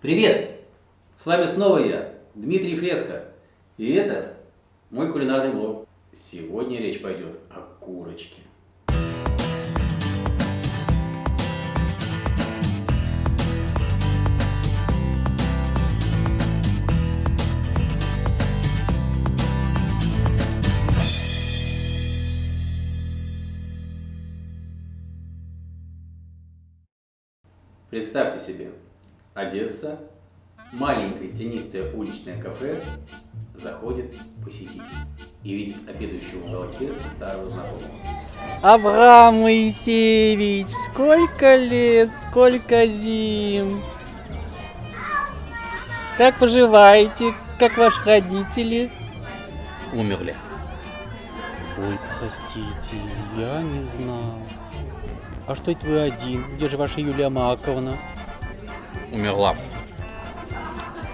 Привет! С вами снова я, Дмитрий Фреско. И это мой кулинарный блог. Сегодня речь пойдет о курочке. Представьте себе, Одесса, маленькое тенистое уличное кафе, заходит посетитель и видит обедающего в уголке старого знакомого. Авраам Моисеевич, сколько лет, сколько зим. Как поживаете? Как ваши родители? Умерли. Ой, простите, я не знал. А что это вы один? Где же ваша Юлия Маковна? Умерла.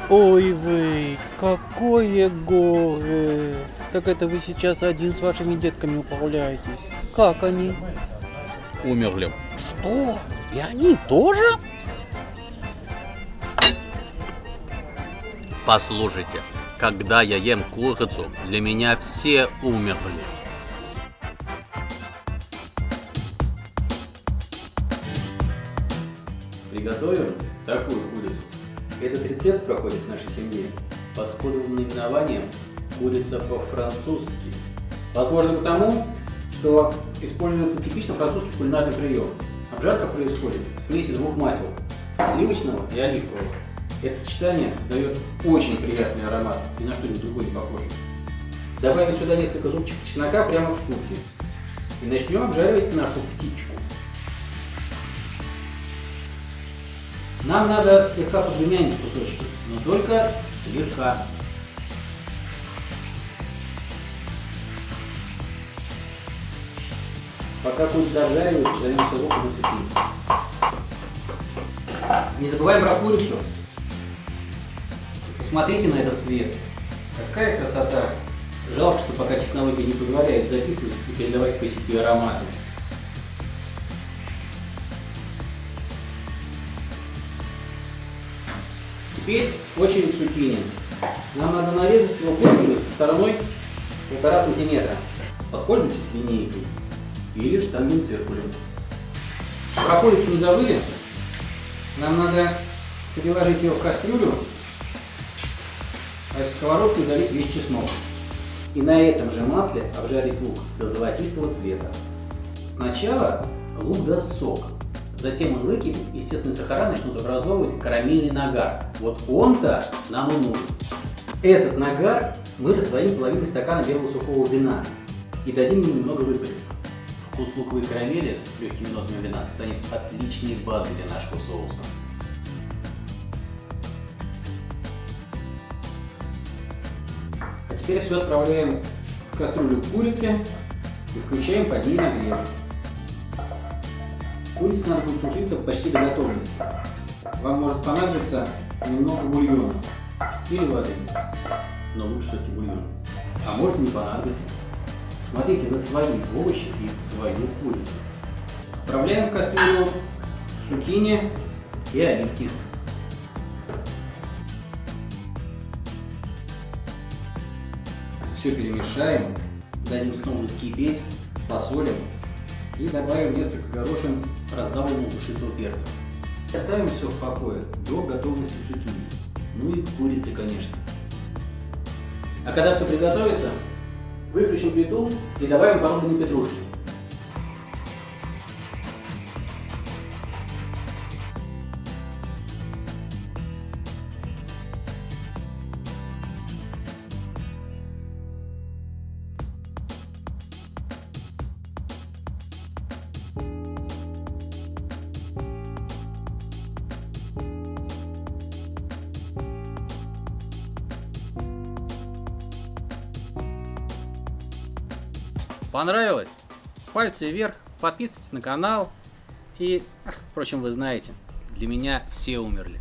Ой вы, какое горе! Так это вы сейчас один с вашими детками управляетесь. Как они? Умерли. Что? И они тоже? Послушайте, когда я ем курицу, для меня все умерли. Приготовим такую курицу. Этот рецепт проходит в нашей семье под кодовым наименованием курица по-французски. Возможно потому, что используется типично французский кулинарный прием. Обжарка происходит в смеси двух масел, сливочного и оливкового. Это сочетание дает очень приятный аромат, ни на что-нибудь другое не похоже. Добавим сюда несколько зубчиков чеснока прямо в штуки. И начнем обжаривать нашу птичку. Нам надо слегка подрумянить кусочки, но только слегка. Пока курица обжаривается, займемся луком и цукини. Не забываем про курицу. Посмотрите на этот цвет. Какая красота. Жалко, что пока технология не позволяет записывать и передавать по сети ароматы. Теперь очередь цукини. Нам надо нарезать его профилю со стороной полтора сантиметра. Воспользуйтесь линейкой или штангенциркулем. циркулем. Про не забыли? Нам надо переложить ее в кастрюлю, а из сковородки удалить весь чеснок. И на этом же масле обжарить лук до золотистого цвета. Сначала лук даст сок, затем он выкипит, естественные сахара начнут образовывать карамельный нагар. Вот он-то нам и нужен. Этот нагар мы растворим половиной стакана белого сухого вина и дадим ему немного выпариться. Вкус луковой карамели с легкими нотами вина станет отличной базой для нашего соуса. А теперь все отправляем в кастрюлю курицы и включаем под ней нагрев. Курица надо будет тушиться почти до готовности. Вам может понадобиться немного бульона или воды, но лучше все-таки бульон. А может не понадобиться. Смотрите на свои овощи и свою курицу. Отправляем в кастрюлю цукини и оливки. Все перемешаем, дадим снова вскипеть, посолим и добавим несколько горошин раздавленного душистого перца. Оставим все в покое до готовности цукини. Ну и курицы, конечно. А когда все приготовится, выключим плиту и добавим порубленные петрушки. Понравилось? Пальцы вверх, подписывайтесь на канал. И, впрочем, вы знаете, для меня все умерли.